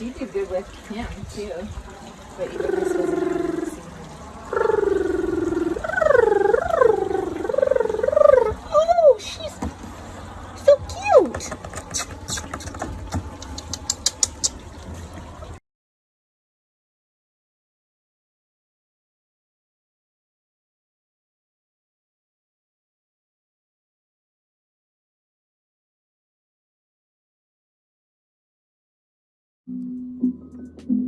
she'd do good with him too. But Música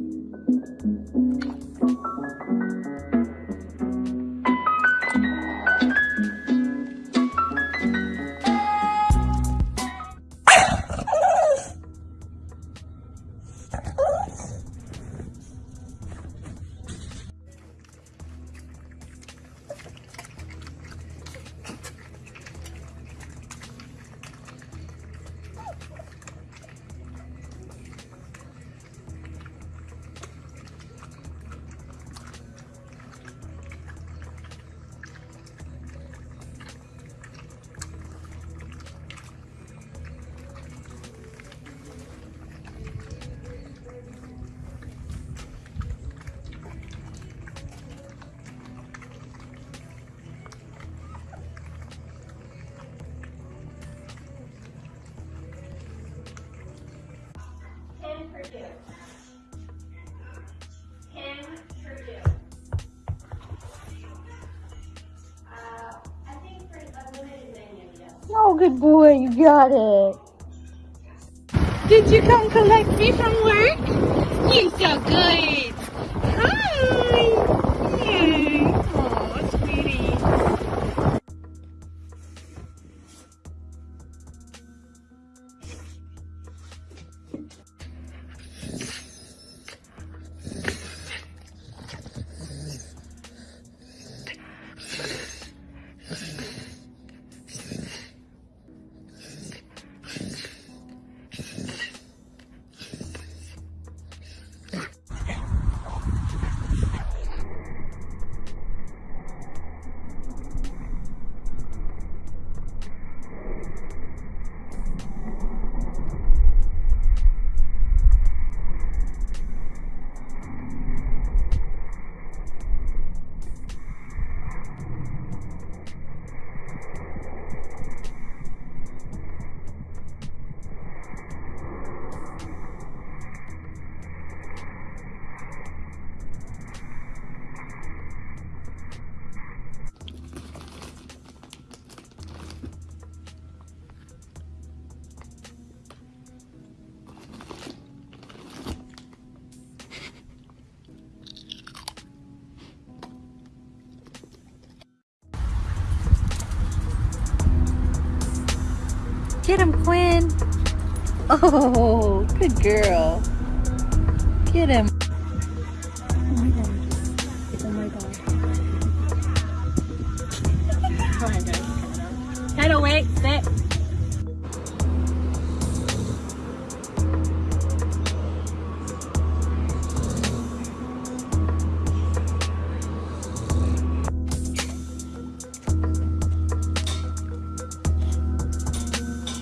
Uh, oh, good boy, you got it. Did you come collect me from work? You're so good. Hi. Get him, Quinn. Oh, good girl. Get him. Oh my god. Oh my god. Oh my god. Head away. Sit.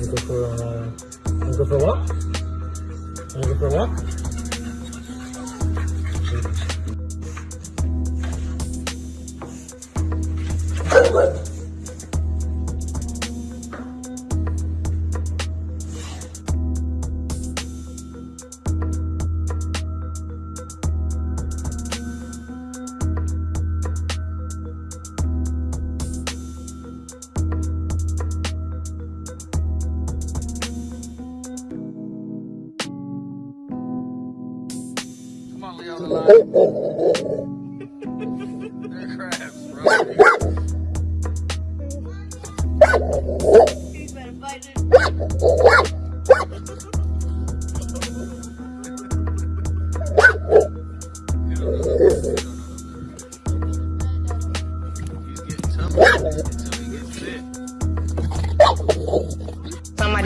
wanna go for uh, wanna go for a walk? Wanna go for a walk? Somebody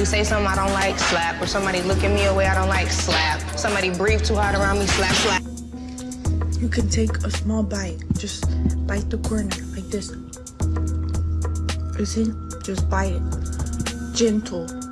say something I don't like, slap. Or somebody look at me a way I don't like, slap. Somebody breathe too hard around me, slap, slap. You can take a small bite. Just bite the corner like this. You see? Just bite it. Gentle.